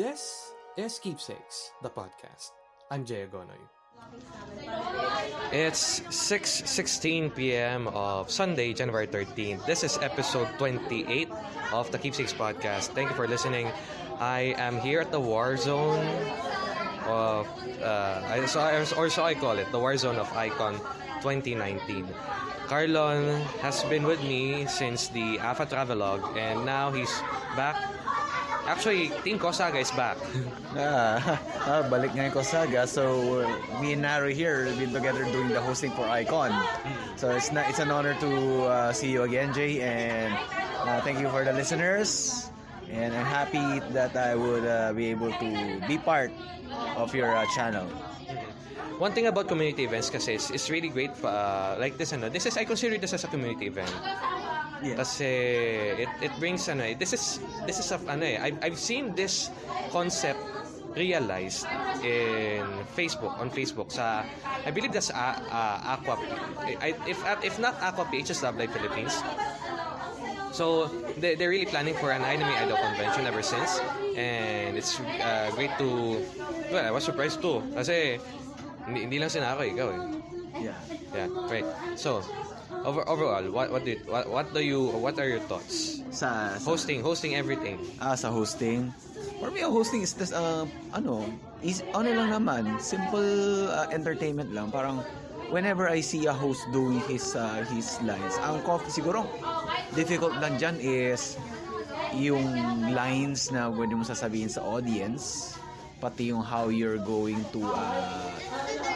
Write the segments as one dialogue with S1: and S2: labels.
S1: This is Keepsakes, the podcast. I'm Jay Agonoy. It's 6:16 p.m. of Sunday, January 13th. This is episode 28 of the Keepsakes podcast. Thank you for listening. I am here at the war zone of uh, or so I call it, the war zone of Icon 2019. Carlon has been with me since the Alpha Travelog and now he's back. Actually, Team Kosaga is back.
S2: Ah, ah, balik ngayon ko Saga. So, me and Naro here, been together doing the hosting for Icon. So, it's na, it's an honor to uh, see you again, Jay. And uh, thank you for the listeners. And I'm happy that I would uh, be able to be part of your uh, channel.
S1: One thing about community events kasi is, is really great uh, like this ano. This is I consider this as a community event.
S2: Yes.
S1: Kasi it it brings ano eh, this is this is a, ano eh I've, I've seen this concept realized in Facebook on Facebook sa I believe that's uh, uh, Aqua I, if if not Aqua PHS Love Life Philippines So they, they're really planning for an anime idol convention ever since and it's uh, great to well I was surprised too kasi hindi, hindi lang sina ako ikaw eh
S2: Yeah.
S1: yeah right so over, overall what what do you, what, what do you what are your thoughts
S2: Sa, sa
S1: hosting hosting everything
S2: Ah, sa hosting. For me, hosting is this, uh, ano, is, ano lang naman, simple uh, entertainment lang. Parang, whenever I see a host doing his uh, his lines, ang cof- siguro, difficult lang dyan is yung lines na pwede mo sasabihin sa audience, pati yung how you're going to uh,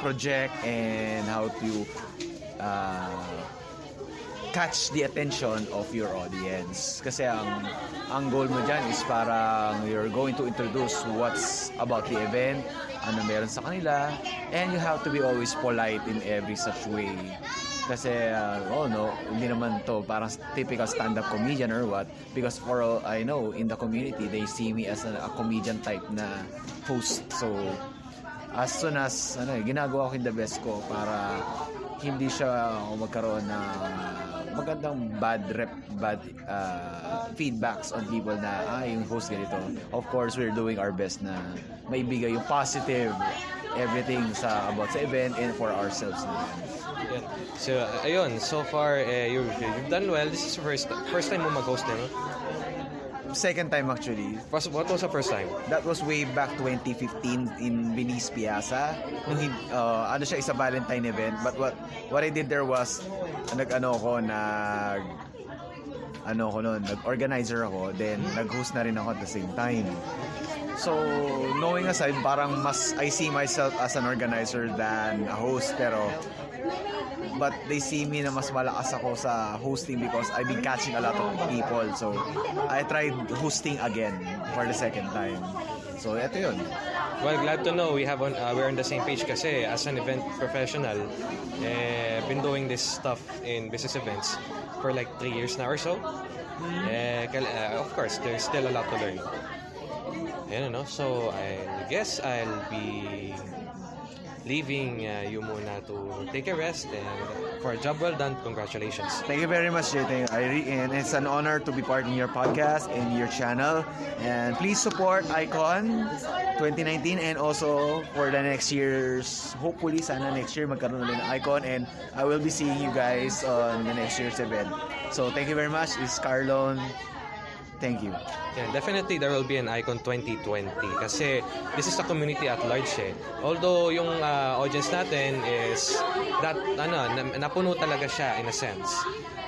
S2: project and how to uh, catch the attention of your audience. Kasi ang ang goal mo dyan is parang you're going to introduce what's about the event, ano meron sa kanila, and you have to be always polite in every such way. Kasi, uh, oh no, hindi naman to parang typical stand-up comedian or what. Because for all I know, in the community, they see me as a, a comedian type na host. So, as soon as ano, ginagawa ko yung the best ko para hindi siya magkaroon ng magandang bad rep bad uh, feedbacks on people na ah yung host ganito of course we're doing our best na maibigay yung positive everything sa about sa event and for ourselves na
S1: yeah. so ayun so far uh, you've, you've done well this is the first first time mo mag-host din no?
S2: Second time actually.
S1: First- what was the first time?
S2: That was way back 2015 in Venice Piazza. Nung uh, ano siya isa Valentine event, but what what I did there was nag-ano ko nag ano ko noon, nag-organizer ako, then nag-host na rin ako at the same time. So, knowing aside, parang mas I see myself as an organizer than a host, pero but they see me na mas malakas ako sa hosting because I've been catching a lot of people. So, I tried hosting again for the second time. So, eto yun.
S1: Well, glad to know we have on uh, we're on the same page kasi as an event professional, eh, been doing this stuff in business events for like three years now or so. Eh, kal- uh, of course, there's still a lot to learn. Ayan, ano? So, I guess I'll be leaving uh, you muna to take a rest and for a job well done, congratulations.
S2: Thank you very much, Jay. I re- and it's an honor to be part in your podcast and your channel. And please support Icon 2019 and also for the next year's, hopefully, sana next year magkaroon ulit ng Icon and I will be seeing you guys on the next year's event. So thank you very much. It's Carlon. Thank you.
S1: Yeah, definitely there will be an Icon 2020 kasi this is the community at large eh. Although yung uh, audience natin is that ano na, napuno talaga siya in a sense.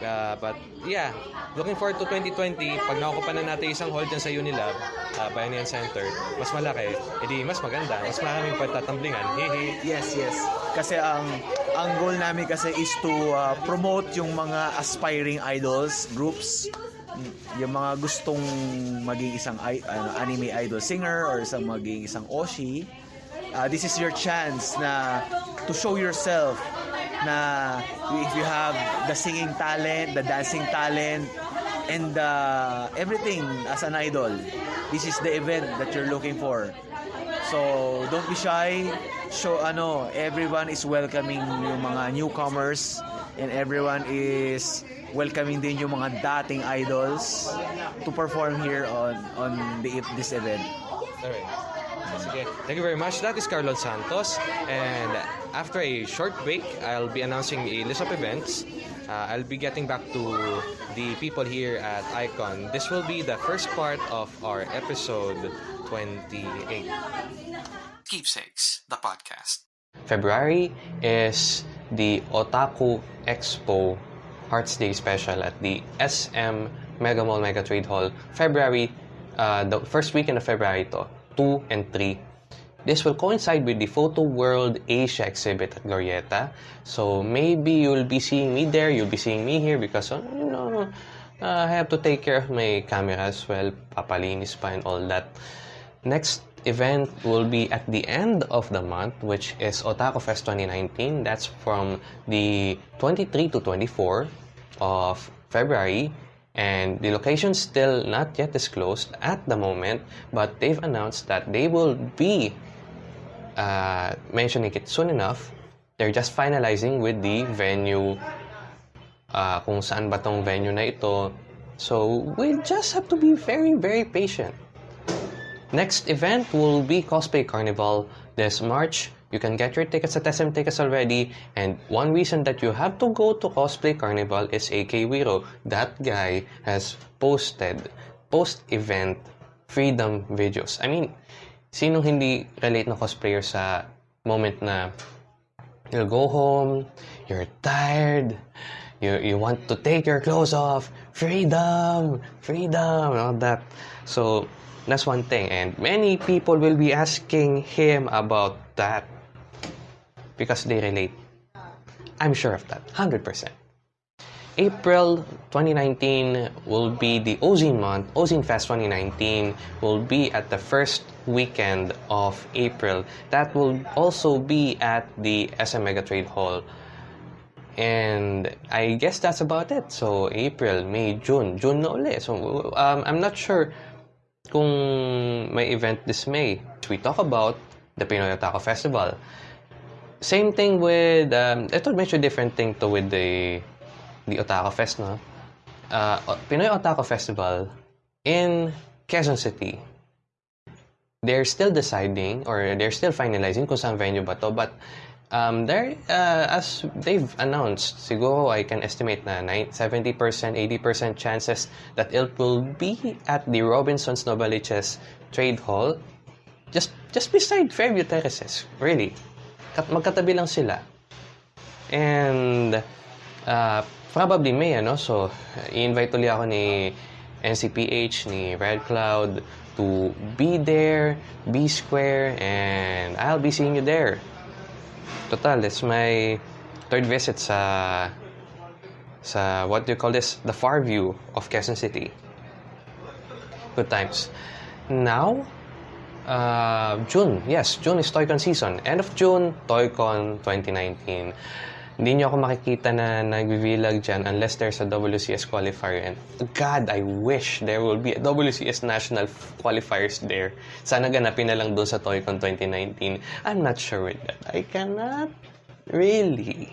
S1: Uh, but yeah, looking forward to 2020 pag nakukuha na natin isang hall dyan sa Unilab, uh, Bayanihan Center, mas malaki, edi mas maganda, mas maraming pagtatamblingan. Hehe.
S2: Yes, yes. Kasi ang ang goal namin kasi is to uh, promote yung mga aspiring idols groups yung mga gustong maging isang ano, anime idol singer or isang maging isang oshi uh, this is your chance na to show yourself na if you have the singing talent, the dancing talent, and uh, everything as an idol, this is the event that you're looking for. So, don't be shy. Show ano, everyone is welcoming yung mga newcomers and everyone is welcoming din yung mga dating idols to perform here on on the, this event.
S3: Alright. Sige. Thank you very much. That is Carlos Santos. And after a short break, I'll be announcing a list of events. Uh, I'll be getting back to the people here at Icon. This will be the first part of our episode 28.
S1: Keepsakes, the podcast.
S3: February is the Otaku Expo Arts Day special at the SM Mega Mall Mega Trade Hall. February, uh, the first weekend of February to, 2 and 3. This will coincide with the Photo World Asia exhibit at Glorieta. So maybe you'll be seeing me there, you'll be seeing me here because, uh, you know, uh, I have to take care of my camera as well, papalinis pa and all that. Next event will be at the end of the month, which is Otaku Fest 2019. That's from the 23 to 24 of February. And the location still not yet disclosed at the moment, but they've announced that they will be uh, mentioning it soon enough. They're just finalizing with the venue uh, kung saan ba tong venue na ito. So, we just have to be very, very patient. Next event will be Cosplay Carnival this March. You can get your tickets at SM Tickets already. And one reason that you have to go to Cosplay Carnival is AK Wiro. That guy has posted post-event freedom videos. I mean, sinong hindi relate na cosplayer sa moment na you'll go home, you're tired, you, you want to take your clothes off, freedom, freedom, all that. So, that's one thing. And many people will be asking him about that because they relate. I'm sure of that, 100%. April 2019 will be the Ozine month. Ozine Fest 2019 will be at the first weekend of April. That will also be at the SM Mega Trade Hall. And I guess that's about it. So April, May, June. June uli. So um, I'm not sure kung may event this May. We talk about the Pinoy Otaku Festival. Same thing with, um, ito medyo different thing to with the the Otaku Fest, no? Uh, Pinoy Otaku Festival in Quezon City. They're still deciding or they're still finalizing kung saan venue ba to. But um, there, uh, as they've announced, siguro I can estimate na 70%, 80% chances that it will be at the Robinsons Novaliches Trade Hall. Just just beside Fairview Terraces, really. Kat magkatabi lang sila. And uh, probably May, ano? So, i-invite ulit ako ni NCPH, ni Red Cloud to be there, be square, and I'll be seeing you there. Total, it's my third visit sa sa what do you call this? The far view of Quezon City. Good times. Now, uh, June. Yes, June is Toycon season. End of June, Toycon 2019. Hindi nyo ako makikita na nagbibilag dyan unless there's a WCS qualifier. And God, I wish there will be a WCS national qualifiers there. Sana ganapin na lang doon sa Toycon 2019. I'm not sure with that. I cannot really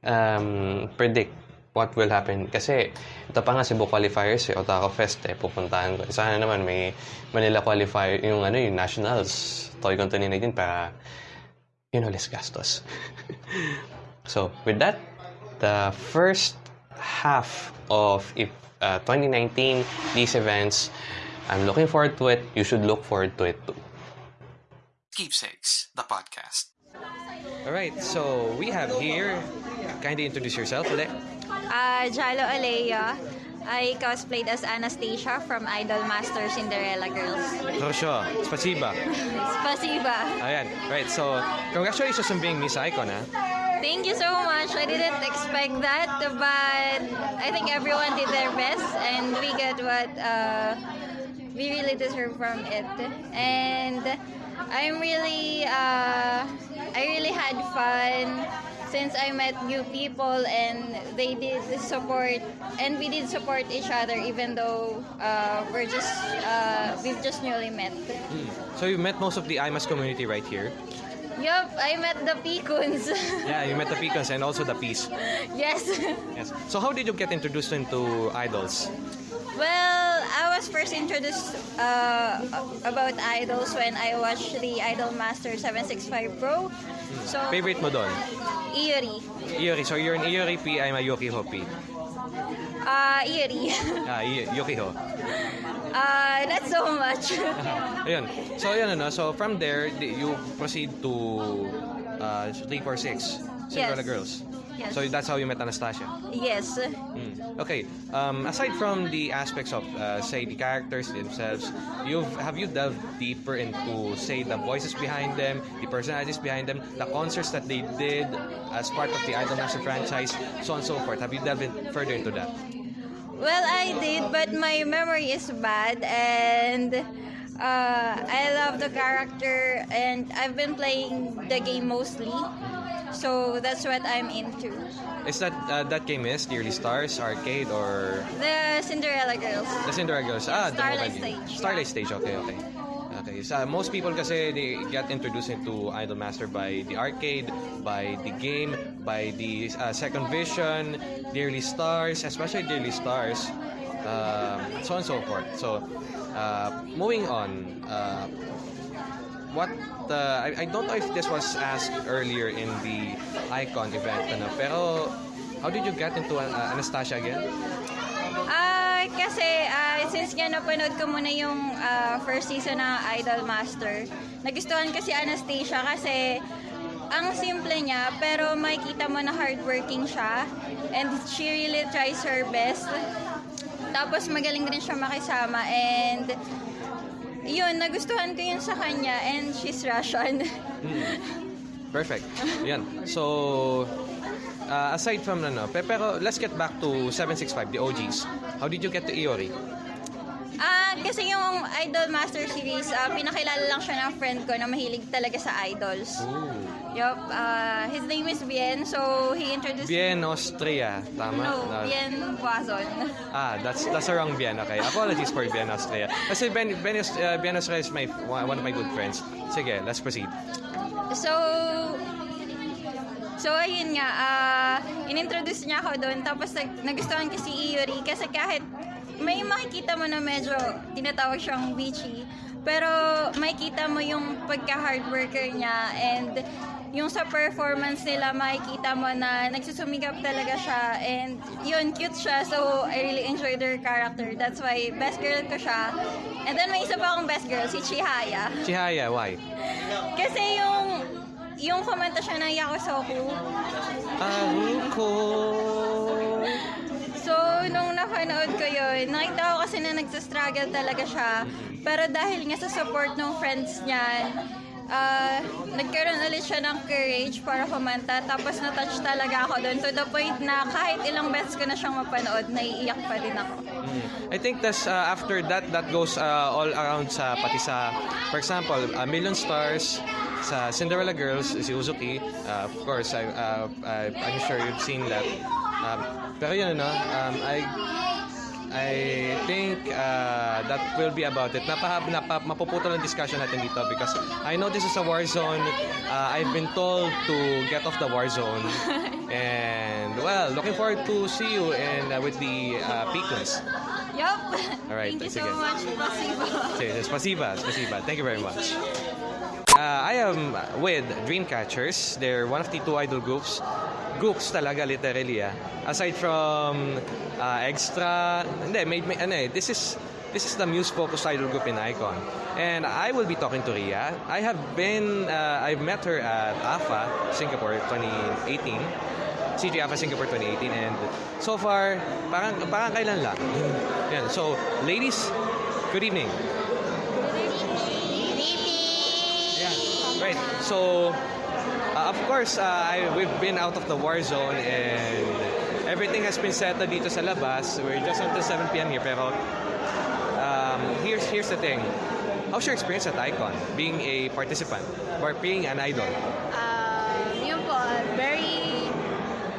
S3: um, predict what will happen. Kasi ito pa nga Cebu qualifiers, eh, Otaku Fest, eh, pupuntahan ko. Sana naman may Manila qualifier, yung ano, yung nationals, Toycon 2019 para, you know, less gastos. so, with that, the first half of if, uh, 2019, these events, I'm looking forward to it. You should look forward to it too.
S1: Keepsakes, the podcast.
S3: All right, so we have here, kindly introduce yourself ulit.
S4: Uh, Jalo Alea. I cosplayed as Anastasia from Idol Master Cinderella Girls.
S3: Rosho, spasiba.
S4: Spasiba.
S3: Ayan, right, so congratulations on being Miss Icon, ha?
S4: Thank you so much. I didn't expect that, but I think everyone did their best, and we get what uh, we really deserve from it. And I'm really, uh, I really had fun since I met new people, and they did support, and we did support each other, even though uh, we're just, uh, we've just newly met.
S3: So you met most of the IMAS community right here.
S4: Yup, I met the Pecoons.
S3: Yeah, you met the Pecans and also the Peace.
S4: yes.
S3: Yes. So how did you get introduced into idols?
S4: Well, I was first introduced uh, about idols when I watched the Idol Master 765 Pro. So,
S1: Favorite mo doon?
S4: Iori.
S1: Iori. So you're an Iori P, I'm a Yokiho P.
S4: Uh, Iori.
S1: Ah, Y- Yokiho.
S4: uh, not so much.
S1: Ayun. So, ayun ano. So, from there, you proceed to uh, 346, Cinderella
S4: Yes.
S1: Girls.
S4: Yes.
S1: So, that's how you met Anastasia.
S4: yes.
S1: Mm. Okay. Um, aside from the aspects of, uh, say, the characters themselves, you've have you delved deeper into, say, the voices behind them, the personalities behind them, the concerts that they did as part of the Idolmaster franchise, so on and so forth. Have you delved further into that?
S4: Well, I did, but my memory is bad, and uh, I love the character, and I've been playing the game mostly, so that's what I'm into.
S1: Is that uh, that game is the Early Stars Arcade or
S4: The Cinderella Girls.
S1: The Cinderella Girls. Ah, the
S4: Starlight
S1: mobile.
S4: Stage.
S1: Starlight Stage, okay, okay. Okay, so uh, most people kasi they get introduced into Idolmaster by the arcade, by the game, by the uh, Second Vision, the Early Stars, especially the Early Stars, um, so on and so forth. So, uh, moving on, uh, what uh, I, I don't know if this was asked earlier in the Icon event, ano, pero how did you get into uh, Anastasia again?
S4: Ah, kasi ah, since nga napanood ko muna yung ah, first season ng Idol Master, nagustuhan ko si Anastasia kasi ang simple niya pero makikita mo na hardworking siya and she really tries her best. Tapos magaling din siya makisama and yun, nagustuhan ko yun sa kanya and she's Russian.
S1: Perfect. Yan. So, uh, aside from ano, pe- pero let's get back to 765, the OGs. How did you get to Iori?
S4: Ah, kasi yung Idol Master Series, ah, pinakilala lang siya ng friend ko na mahilig talaga sa idols.
S1: Ooh.
S4: Yup, uh, his name is Bien, so he introduced
S1: Bien Austria, tama?
S4: No,
S1: Na-
S4: Bien Boazon.
S1: Ah, that's that's the wrong Bien. Okay. Apologies for Bien Austria. Kasi Ben, ben, Aust- uh, Bien Austria is my, one one of my good friends. Sige, let's proceed.
S4: So, so ayun nga, ah, inintroduce niya ako doon, tapos nag, nagustuhan ko si Iori kasi kahit may makikita mo na medyo tinatawag siyang beachy, pero makikita mo yung pagka-hard worker niya and yung sa performance nila, makikita mo na nagsusumikap talaga siya and yun, cute siya so I really enjoyed her character. That's why best girl ko siya. And then may isa pa akong best girl, si Chihaya.
S1: Chihaya, why?
S4: Kasi yung yung kumanta siya ng Yakusoku.
S1: Aruko.
S4: So, nung napanood ko yun, nakita ko kasi na nagsastruggle talaga siya. Pero dahil nga sa support ng friends niya, ah, nagkaroon ulit siya ng courage para kumanta. Tapos na-touch talaga ako doon to the point na kahit ilang beses ko na siyang mapanood, naiiyak pa din ako.
S1: Mm. I think that's uh, after that that goes uh, all around sa pati sa for example, a Million Stars sa Cinderella Girls si Uzuki. Uh, of course, I uh, I, I'm sure you've seen that. Um, pero yun ano, um, I I think uh, that will be about it. Napahab, napa, mapuputol ang discussion natin dito because I know this is a war zone. Uh, I've been told to get off the war zone. And well, looking forward to see you and uh, with the uh, Peakons.
S4: Yup!
S1: Alright,
S4: Thank you so
S1: sige.
S4: much, Pasiba.
S1: Okay, spasiba, spasiba. Thank you very much. Uh, I am with Dreamcatchers. They're one of the two idol groups. Groups talaga, literally. Ah. Aside from uh, extra, hindi, may, may, ano eh, this is this is the Muse-focused idol group in Icon. And I will be talking to Ria. I have been, uh, I've met her at AFA, Singapore, 2018. CG AFA Singapore 2018 and so far parang parang kailan lang. Yan. So, ladies, good evening. Yeah, right. So, uh, of course, uh, I, we've been out of the war zone and everything has been settled dito sa labas. We're just until 7 p.m. here, pero um, here's here's the thing. How's your experience at Icon, being a participant or being an idol?
S5: Um, yun po, very,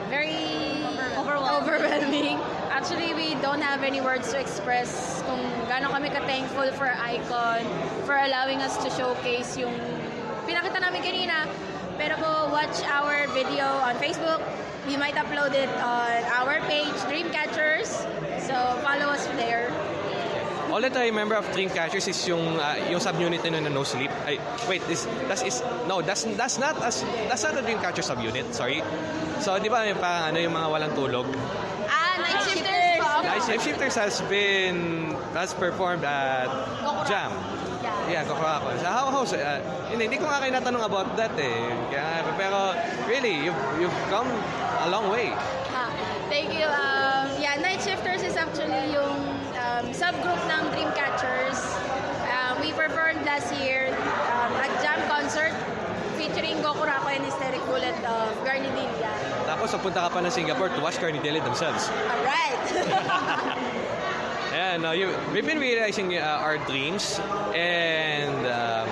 S5: very overwhelming. Actually, we don't have any words to express kung gaano kami ka-thankful for Icon, for allowing us to showcase yung pinakita namin kanina. Pero po, watch our video on Facebook. We might upload it on our page, Dreamcatchers. So, follow us there.
S1: all that I remember of Dreamcatchers is yung uh, yung subunit na na no sleep. Ay, wait, this that is no, that's that's not as that's not a Dreamcatcher subunit. Sorry. So, di ba yung parang ano yung mga walang tulog?
S5: Ah, night shifters po.
S1: Night Shift Shifters has been has performed at Jam. Yeah, Kokorako. So how how's uh, hindi, hindi ko nga kayo natanong about that eh. Kaya, pero really, you've, you've come a long way.
S5: Ah, thank you. Um, yeah, Night Shifters is actually yung um, subgroup ng Dreamcatchers. Um, we performed last year um, at Jam Concert featuring Gokurako and Hysteric Bullet of Garnidilla.
S1: Tapos, napunta ka pa ng Singapore to watch Carnidilli themselves.
S5: Alright!
S1: And uh, you, we've been realizing uh, our dreams and um,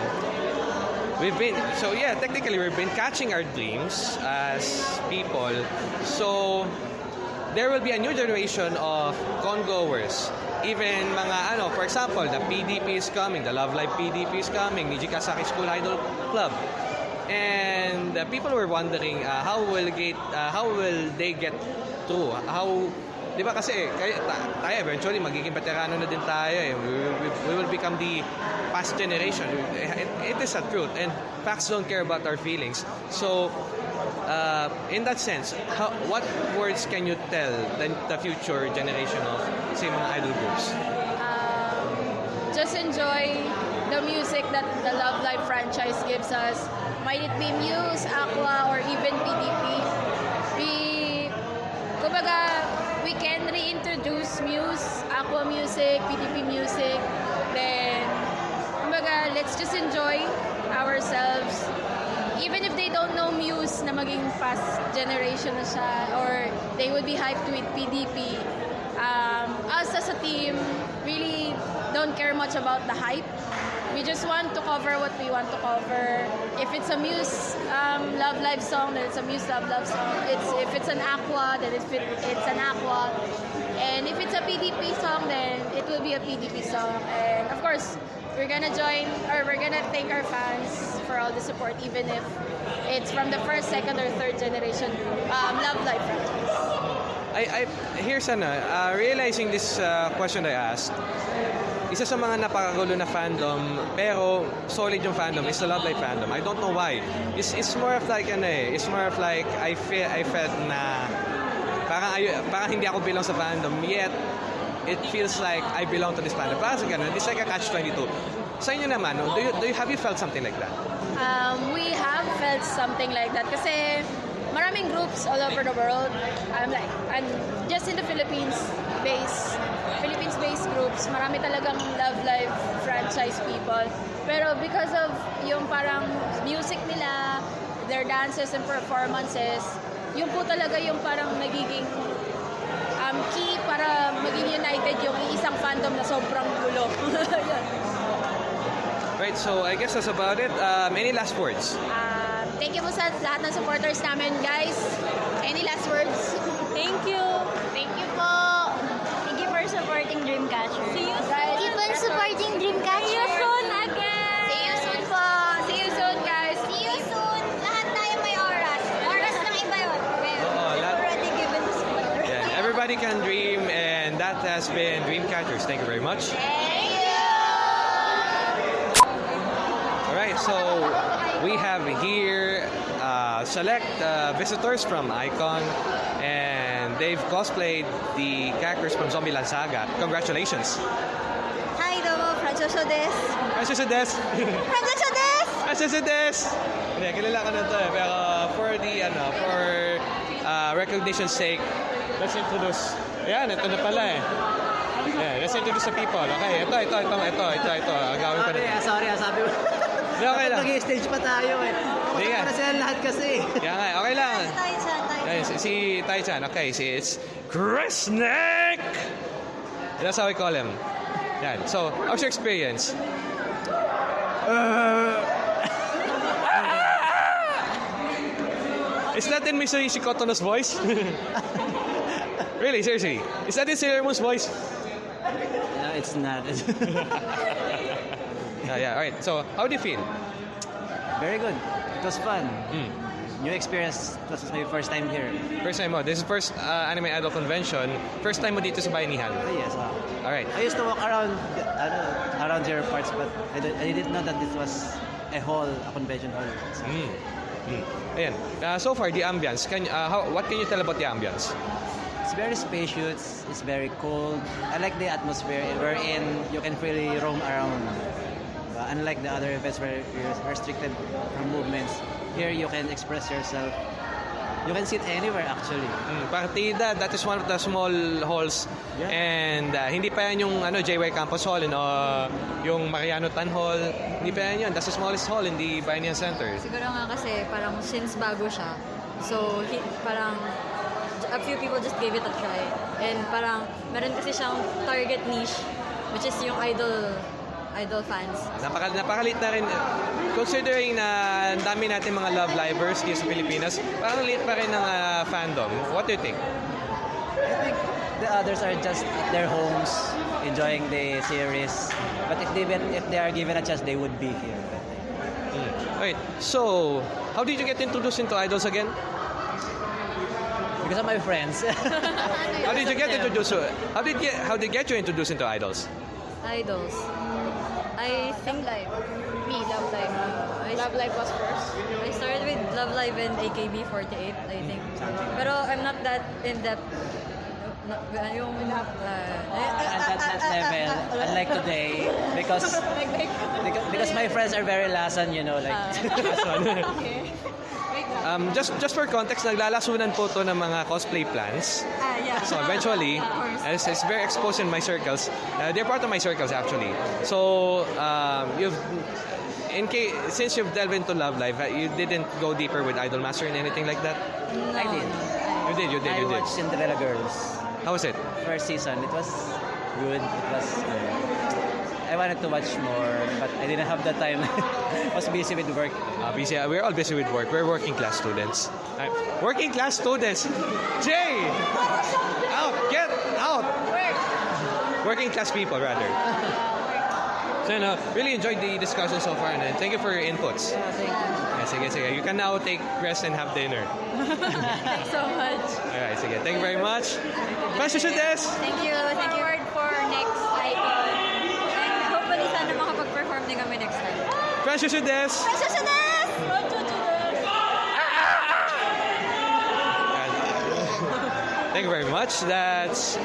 S1: we've been so yeah technically we've been catching our dreams as people. So there will be a new generation of congoers. Even mga ano for example the PDP is coming the Love Live PDP is coming Niji Kasaki School Idol Club. And uh, people were wondering uh, how will get uh, how will they get through? How Di ba kasi kaya, ta- tayo eventually magiging veterano na din tayo eh. We, we, we will become the past generation. It, it is a truth and facts don't care about our feelings. So uh, in that sense, how, what words can you tell the, the future generation of say mga idol groups?
S5: um, just enjoy the music that the Love Live franchise gives us. Might it be Muse, Aqua, or even PDP. Can reintroduce Muse, Aqua music, PDP music. Then, kumbaga, let's just enjoy ourselves. Even if they don't know Muse na maging past generation na siya, or they would be hyped with PDP, um, us as a team really don't care much about the hype. We just want to cover what we want to cover. If it's a Muse um, Love Live song, then it's a Muse Love Love song. It's if it's an Aqua, then it's it's an Aqua. And if it's a PDP song, then it will be a PDP song. And of course, we're gonna join or we're gonna thank our fans for all the support, even if it's from the first, second, or third generation um, Love Live franchise.
S1: I, I here's ano, uh, realizing this uh, question I asked. Isa sa mga napakagulo na fandom, pero solid yung fandom is the Love Live fandom. I don't know why. It's, it's more of like ano eh, it's more of like I feel I felt na parang ay, parang hindi ako belong sa fandom yet it feels like I belong to this fandom. Parang sa ganun, it's like a catch-22. Sa inyo naman, no, do you, do you, have you felt something like that?
S5: Um, we have felt something like that kasi maraming groups all over the world. I'm like, and just in the Philippines base, Philippines-based groups, marami talagang Love Live franchise people. Pero because of yung parang music nila, their dances and performances, yung po talaga yung parang nagiging um, key para maging united yung isang fandom na sobrang gulo. Yun.
S1: Right, so I guess that's about it. Um, any last words?
S5: Um, thank you po sa lahat ng supporters namin, guys. Any last words?
S6: Thank you.
S5: Thank you po.
S6: Thank you for supporting Dreamcatcher. See you
S5: Guys,
S6: Keep on supporting Dreamcatcher. See you soon again.
S5: See you soon po. See you soon, guys.
S6: See you soon. Lahat tayo may oras. Oras ng iba yun. Well,
S1: Oo, lahat-
S6: already given the spoiler.
S1: Yeah, everybody can dream, and that has been Dreamcatchers. Thank you very much.
S6: Thank you.
S1: All right, so we have here uh, select uh, visitors from Icon, and they've cosplayed the characters from Zombieland Saga. Congratulations!
S6: Hi, domo. Francesco des.
S1: Francesco Des!
S6: Francesco des!
S1: Francesco Des! Hindi, kilala ka na to eh. Pero for the, ano, for uh, recognition's sake, let's introduce. Ayan, ito na pala eh. Yeah, let's introduce the people. Okay, ito, ito, ito, ito, ito, ito. Agawin pa
S7: Sorry, ah, sorry, ah, sabi mo.
S1: Hindi, okay lang.
S7: Nag-stage pa tayo eh.
S1: Hindi nga.
S7: Para sila lahat kasi.
S1: Kaya nga, okay lang.
S6: Sa tayo.
S1: Ayan, si, si Tai-chan, okay, si it's Chris Nick! That's how we call him. Yan. So, how's your experience? Is that in Mr. Ishikotono's voice? really, seriously? Is that in Sailor Moon's voice?
S7: No, it's not.
S1: Yeah, yeah, alright. So, how do you feel?
S7: Very good. It was fun.
S1: Mm.
S7: new experience. This was my first time here.
S1: First time mo. This is first uh, Anime Idol Convention. First time mo dito sa Bayanihan.
S7: Ah, yes. ah.
S1: Alright.
S7: I used to walk around ano, around your parts, but I, don't- I didn't know that this was a hall, a convention hall. So,
S1: Mm. Mm. Ayan. Uh, so far, the ambience. Can, uh, how, what can you tell about the ambience?
S7: It's very spacious. It's very cold. I like the atmosphere wherein you can freely roam around. Uh, unlike the other events where you're restricted from movements, here you can express yourself. You can sit anywhere actually.
S1: Mm, partida, that is one of the small halls.
S7: Yeah.
S1: And uh, hindi pa yan yung ano, JY Campus Hall, no, yung Mariano Tan Hall. Hindi pa yan yun. That's the smallest hall in the Bayanihan Center.
S8: Siguro nga kasi parang since bago siya, so he, parang a few people just gave it a try. And parang meron kasi siyang target niche, which is yung idol idol fans.
S1: Napaka, napakalit na rin. Considering na ang dami natin mga love livers dito sa Pilipinas, parang liit pa rin ng uh, fandom. What do you think?
S7: I think the others are just at their homes enjoying the series. But if they if they are given a chance, they would be here.
S1: Mm. Wait, so, how did you get introduced into idols again?
S7: Because of my friends.
S1: How did you get introduced? How did get, how did get you introduced into idols?
S8: Idols. I think
S5: Live. Me, Love Live.
S8: I,
S5: Love Live was first.
S8: I started with Love Live and AKB48, I think. Pero I'm not that in depth. Not, yung, uh,
S7: at that, that level, unlike today, because because, because my friends are very lasan, you know, like
S1: Um, just just for context, naglalasunan po to ng mga cosplay plans. So eventually,
S8: course.
S1: it's, it's very exposed in my circles. Uh, they're part of my circles actually. So um, you've in case since you've delved into Love Live, uh, you didn't go deeper with Idol Master and anything like that.
S7: I did.
S1: You did, you did,
S7: I
S1: you did.
S7: watched Cinderella Girls
S1: How was it?
S7: first season. It was good. It was. Uh, I wanted to watch more, but I didn't have the time. I was busy with work.
S1: Uh, busy, uh, we're all busy with work. We're working class students. Uh, working class students. Jay, out, get out. Working class people, rather. So, you know, really enjoyed the discussion so far, and thank you for your inputs.
S7: Yeah, thank you.
S1: Yeah, sige, sige. You can now take rest and have dinner.
S8: Thanks so much.
S1: Alright, sige. Thank you very much. Francis Des!
S8: Thank you. Thank you for next icon. And hopefully sana makapag-perform din kami next time.
S1: Francis Des!
S6: Susunod!
S1: Thank you very much. That's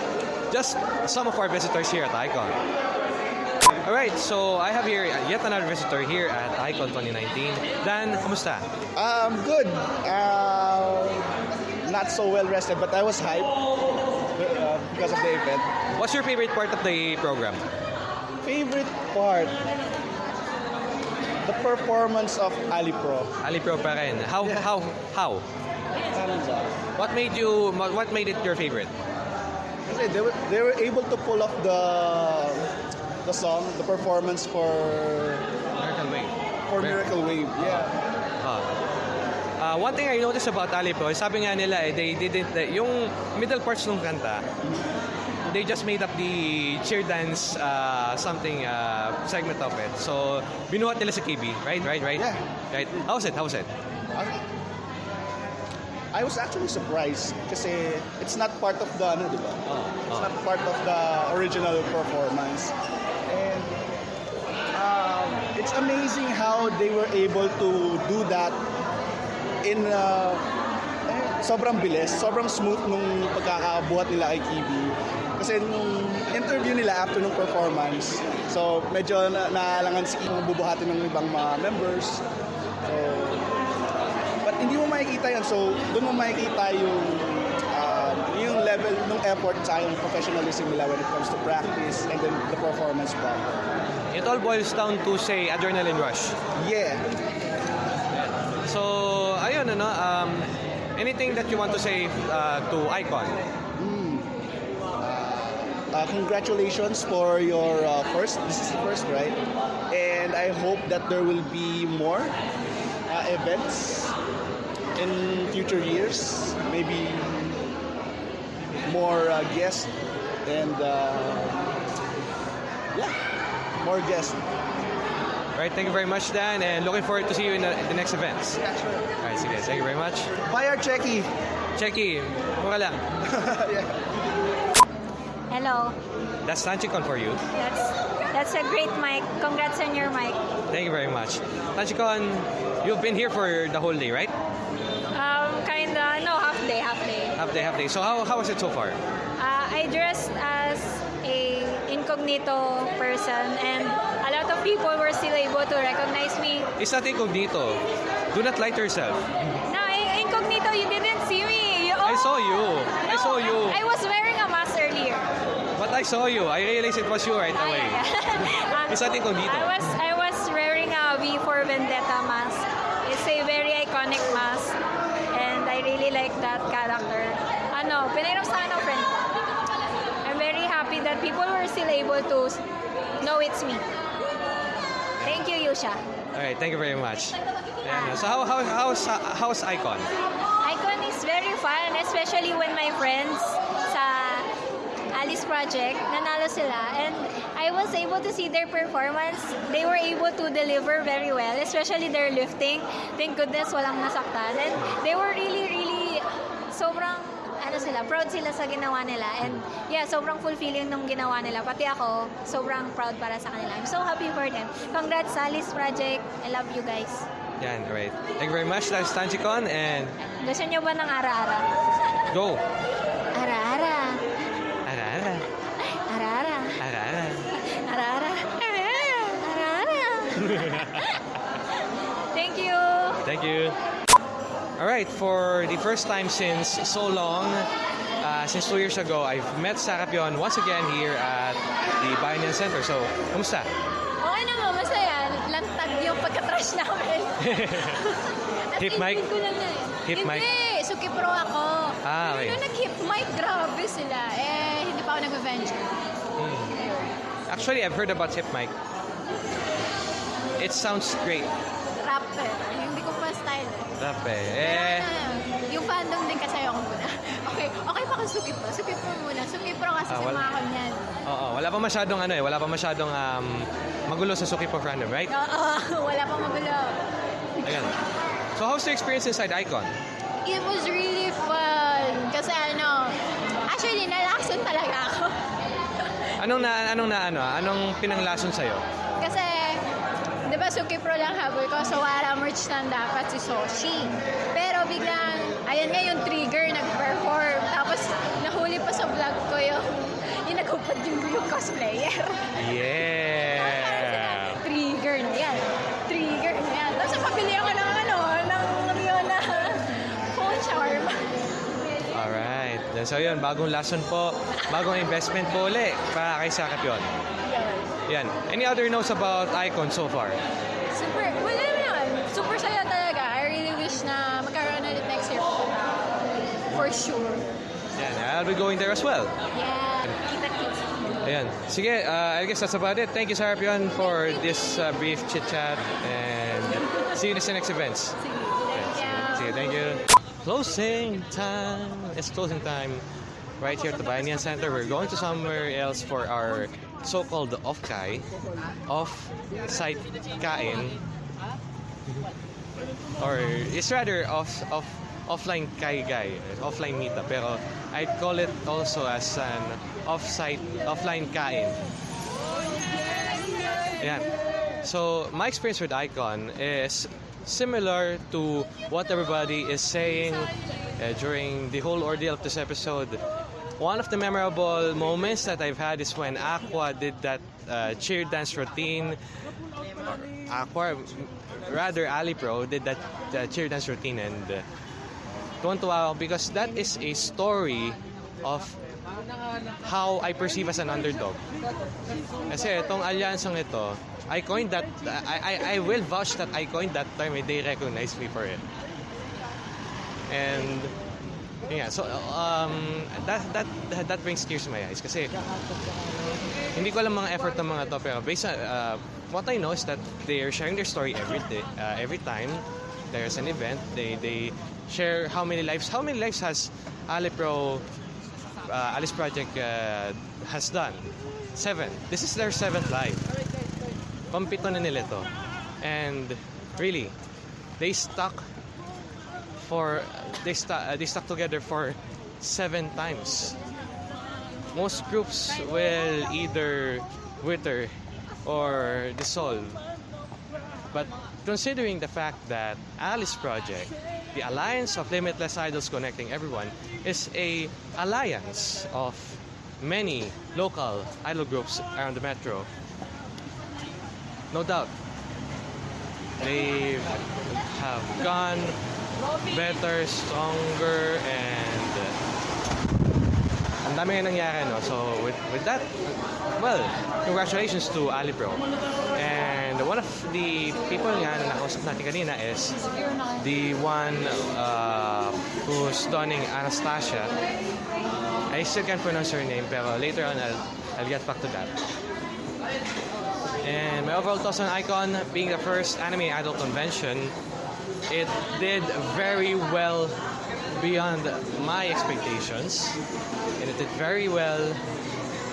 S1: just some of our visitors here at Icon. Alright, so I have here yet another visitor here at Icon 2019. Dan, kumusta?
S9: Um, good. Uh, not so well rested, but I was hyped uh, because of the event.
S1: What's your favorite part of the program?
S9: Favorite part? The performance of Ali Pro.
S1: Ali Pro pa rin. How, how, how? What made you, what made it your favorite?
S9: Kasi they were, they were able to pull off the the song, the performance for
S1: Miracle Wave.
S9: for Miracle Wave. Yeah.
S1: Ah. Ah, one thing I noticed about Ali Pro, sabi nga nila eh, they didn't, yung middle parts ng kanta, they just made up the cheer dance uh, something uh, segment of it. So, binuhat nila sa KB, right? Right, right?
S9: Yeah.
S1: Right. How was it? How was it?
S9: I was actually surprised kasi it's not part of the ano, di ba? It's not part of the original performance. And um, it's amazing how they were able to do that in uh, sobrang bilis, sobrang smooth nung pagkakabuhat nila kay Kibi. Kasi nung interview nila after nung performance, so medyo na naalangan si Kibi bubuhatin ng ibang mga members. So, But hindi mo makikita yan. So, doon mo makikita yung um, yung level ng effort sa yung professionalism nila when it comes to practice and then the performance part.
S1: It all boils down to, say, adrenaline rush.
S9: Yeah.
S1: So, ayun, ano, um, anything that you want to say uh, to Icon?
S9: Uh, congratulations for your uh, first. This is the first, right? And I hope that there will be more uh, events in future years. Maybe more uh, guests and uh, yeah, more guests.
S1: Alright, thank you very much, Dan, and looking forward to see you in the, the next events.
S9: Yeah, sure.
S1: Alright, sige, thank you very much.
S9: Bye, our checky.
S1: Checky, mura lang.
S6: Hello.
S1: That's Tanchikon for you.
S6: That's that's a great mic. Congrats on your mic.
S1: Thank you very much. Tanchikon, you've been here for the whole day, right?
S6: Um, kinda no half day, half day.
S1: Half day, half day. So how, how was it so far?
S6: Uh, I dressed as a incognito person, and a lot of people were still able to recognize me.
S1: It's not incognito. Do not lie to yourself.
S6: No, in- incognito, you didn't see me. You,
S1: I saw you. I
S6: No,
S1: saw you.
S6: I was wearing a mask earlier.
S1: But I saw you. I realized it was you right
S6: Ah,
S1: away.
S6: yeah, yeah. Uh,
S1: It's not incognito.
S6: I was I was wearing a V for Vendetta mask. It's a very iconic mask, and I really like that character. Ano, pinainom sa ano, friend ko. I'm very happy that people were still able to know it's me. Thank you, Yusha.
S1: All right, thank you very much. And, uh, so how, how, how's, how's Icon?
S6: Icon is very fun, especially when my friends Project, nanalo sila. And I was able to see their performance. They were able to deliver very well, especially their lifting. Thank goodness walang nasaktan. And they were really, really sobrang ano sila, proud sila sa ginawa nila. And yeah, sobrang fulfilling nung ginawa nila. Pati ako, sobrang proud para sa kanila. I'm so happy for them. Congrats sa Alice Project. I love you guys.
S1: Yan, right. Thank you very much. That's Tanchikon and
S6: Gusto nyo ba ng ara-ara?
S1: go.
S6: Thank you.
S1: Thank you. All right, for the first time since so long, uh, since two years ago, I've met Sarapion once again here at the Bayanihan Center. So, kumusta?
S5: Okay naman, masaya. Lantag yung pagka-trash namin. At
S1: Hip mic?
S5: ko lang yan.
S1: Hip mic?
S5: Hindi, Suki Pro ako.
S1: Ah, okay.
S5: Nung nag-hip mic, grabe sila. Eh, hindi pa ako nag-venture.
S1: Actually, I've heard about Hip Mic. It sounds great.
S5: Rap eh. Hindi ko pa style eh.
S1: Rap eh.
S5: Pero
S1: Eh,
S5: yung fandom din kasi ako muna. Okay, okay pa kung Suki Pro. Suki Pro muna. Suki Pro kasi
S1: Ah,
S5: sa
S1: wala.
S5: mga kanyan.
S1: oo, wala pa masyadong ano eh, wala pa masyadong um, magulo sa Suki for fandom, right?
S5: Oo, wala pang magulo.
S1: Ayan. So, how's the experience inside Icon?
S5: It was really fun. Kasi ano, actually, nalakson talaga ako.
S1: Anong na anong na ano, anong pinanglason sa'yo?
S5: Kasi, di ba Suki Pro lang habol ko, so wala merch lang dapat si Soshi. Pero biglang, ayan nga yung trigger nag-perform. Tapos, nahuli pa sa vlog ko yung, yung nagupad yung, yung cosplayer.
S1: Yeah!
S5: trigger na yan. Trigger na yan. Tapos, pabili ako ng ano, ng Rio na phone charm.
S1: Alright. So yun, bagong lesson po, bagong investment po uli para kay Sarapion. Yan. Any other notes about Icon so far?
S5: Super, wala naman. Super saya talaga. I really wish na magkaroon ulit next year. For sure.
S1: Yan, I'll be going there as well.
S5: Yeah. Kita-kits.
S1: Ayan. Sige, uh, I guess that's about it. Thank you, Sarapion, for this uh, brief chit-chat and see you in the next events.
S5: Thank you.
S1: Sige, thank you. Closing time. It's closing time right here at the Bayanihan Center. We're going to somewhere else for our so-called off-kai, off-site kain, or it's rather off off offline kai guy, offline meetup. Pero I call it also as an off-site offline kain. Ayan. So, my experience with Icon is similar to what everybody is saying uh, during the whole ordeal of this episode. One of the memorable moments that I've had is when Aqua did that uh, cheer dance routine. Aqua, rather Ali Pro, did that uh, cheer dance routine and uh, tuwan-tuwa because that is a story of how I perceive as an underdog. Kasi itong alyansang ito, I coined that, I, I, I will vouch that I coined that term and they recognize me for it. And, yeah, so, um, that, that, that, brings tears to my eyes. Kasi, hindi ko alam mga effort ng mga to, pero based on, uh, what I know is that they are sharing their story every day, uh, every time there's an event. They, they share how many lives, how many lives has Alipro uh, Alice Project uh, has done. Seven. This is their seventh live. Pampito na nila to. and really, they stuck for they stuck uh, they stuck together for seven times. Most groups will either wither or dissolve. But considering the fact that Alice Project, the Alliance of Limitless Idols Connecting Everyone, is a alliance of many local idol groups around the metro. No doubt, they have gone better, stronger, and ang dami nga nangyari, no? So, with, with that, well, congratulations to Ali Bro. And one of the people nga na nakausap natin kanina is the one uh, who's donning Anastasia. I still can't pronounce her name, pero later on, I'll, I'll get back to that. And my overall thoughts on Icon being the first anime idol convention, it did very well beyond my expectations, and it did very well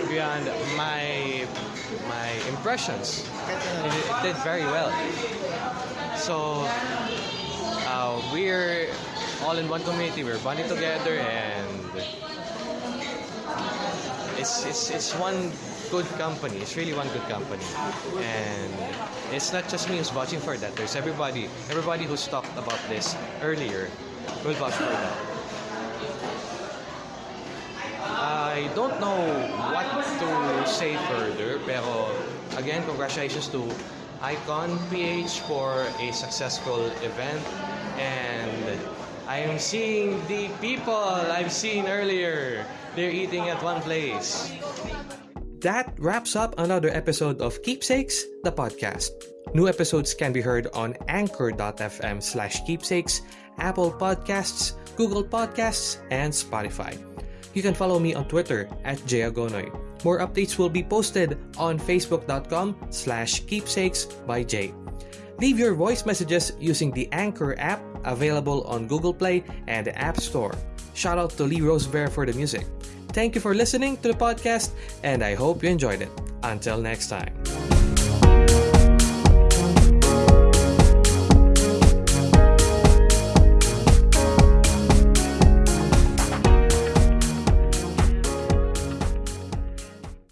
S1: beyond my my impressions. It, it did very well. So uh, we're all in one community. We're bonding together, and it's it's it's one good company. It's really one good company, and it's not just me who's watching for that. There's everybody, everybody who's talked about this earlier will vouch for that. I don't know what to say further, pero again, congratulations to Icon PH for a successful event, and I am seeing the people I've seen earlier. They're eating at one place. That wraps up another episode of Keepsakes, the podcast. New episodes can be heard on anchor.fm slash keepsakes, Apple Podcasts, Google Podcasts, and Spotify. You can follow me on Twitter at Jayagonoy. More updates will be posted on facebook.com slash keepsakes by Jay. Leave your voice messages using the Anchor app available on Google Play and the App Store. Shout out to Lee Rosebear for the music. Thank you for listening to the podcast, and I hope you enjoyed it. Until next time.